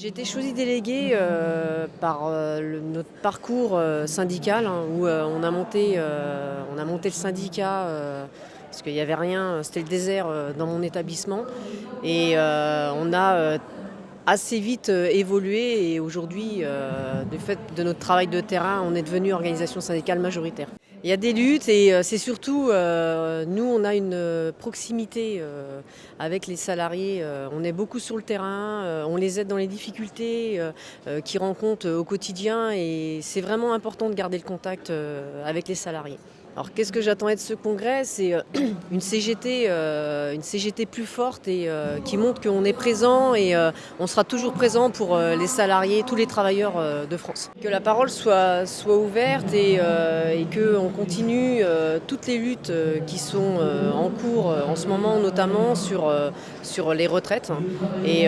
J'ai été choisie déléguée euh, par euh, notre parcours euh, syndical hein, où on, a monté, on a monté le syndicat parce qu'il n'y avait rien, c'était le désert dans mon établissement et on a assez vite évolué et aujourd'hui, du fait de notre travail de terrain, on est devenu organisation syndicale majoritaire. Il y a des luttes et euh, c'est surtout, euh, nous, on a une euh, proximité avec les salariés. on est beaucoup sur le terrain, on les aide dans les difficultés qu'ils rencontrent au quotidien et c'est vraiment important de garder le contact avec les salariés. Alors qu'est-ce que j'attendais de ce congrès? C'est euh, une CGT, euh, une CGT plus forte et euh, qui montre qu'on est présent et on sera toujours présent pour les salariés, tous les travailleurs de France. Que la parole soit, ouverte et, qu'on continue toutes les luttes qui sont en cours en ce moment, notamment sur, sur les retraites. et,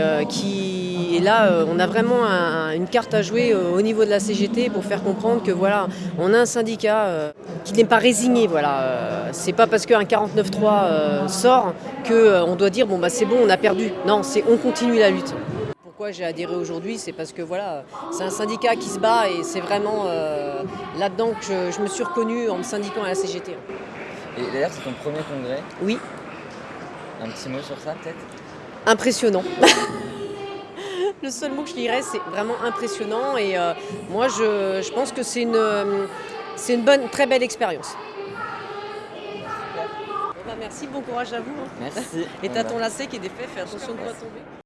là, on a vraiment un- une carte à jouer au niveau de la CGT pour faire comprendre que voilà, on a un syndicat qui n'est pas résigné. Voilà, Euh, c'est pas parce qu'un 49.3 euh, sort qu'on doit dire bon bah c'est bon, on a perdu. Non, c'est on continue la lutte. Pourquoi j'ai adhéré aujourd'hui C'est parce que voilà, c'est un syndicat qui se bat et c'est vraiment euh, là-dedans que je, je me suis reconnue en me syndiquant à la CGT. Et d'ailleurs, c'est ton premier congrès. Oui, Un petit mot sur ça, peut-être? Impressionnant. Le seul mot que je dirais, c'est vraiment impressionnant. Et euh, moi, je, je pense que c'est une, euh, c'est une bonne, très belle expérience. Bah, merci, bon courage à vous. hein. Merci. Et t'as va- ton lacet qui est défait, fais attention de ne pas tomber.